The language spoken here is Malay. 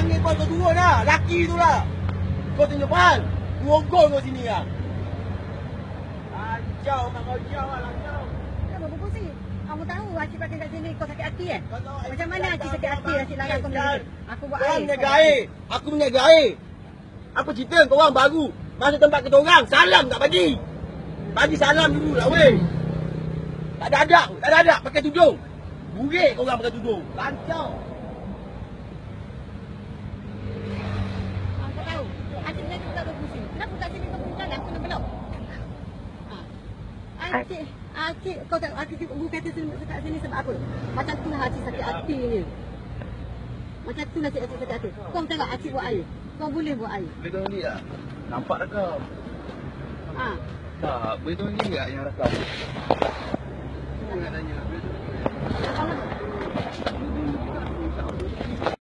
Lepas kau turun lah. Laki tu lah. Kau tunjuk depan. Ngogol kau sini lah. Lancar mak kau jauh lah. Kenapa? Kamu tahu Acik pakai kat sini kau sakit hati eh? Kau Macam mana Acik sakit hati. Acik larang kau ni? Aku buat Kau air. meniaga air. Aku meniaga air. Apa cerita kau orang baru? Masuk tempat kita orang. Salam tak bagi. Bagi salam dulu lah weh. Tak ada adak. Tak ada adak. Pakai tudung. Burik kau orang pakai tudung. Lancar. Ah, Kau tahu? Acik ni tak berfungsi. Kenapa kat sini kau punya jalan kena belok? Ah. Acik, Acik, kau tak Acik ibu kata sini kat sini sebab apa? Macam tu lah Acik sakit hati ni. Macam tu lah Acik sakit hati. Kau tengok Acik buat air. Kau boleh buat air. Boleh tolong dia? Nampak tak kau? Ah. Tak, boleh tolong dia yang rakam?